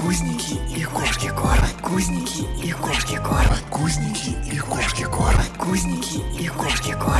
Кузники и кошки кормят. Кузники и кошки кормят. Кузники и кошки кормят. Кузники и кошки кормят.